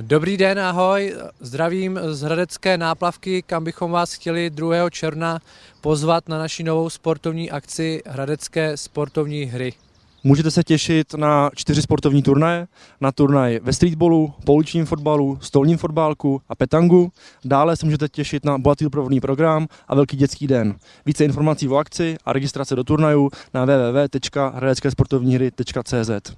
Dobrý den, ahoj, zdravím z Hradecké náplavky, kam bychom vás chtěli 2. června pozvat na naši novou sportovní akci Hradecké sportovní hry. Můžete se těšit na čtyři sportovní turnaje, na turnaj ve streetballu, pouličním fotbalu, stolním fotbálku a petangu. Dále se můžete těšit na bohatý doprovodný program a velký dětský den. Více informací o akci a registrace do turnajů na www.hradeckésportovníhry.cz.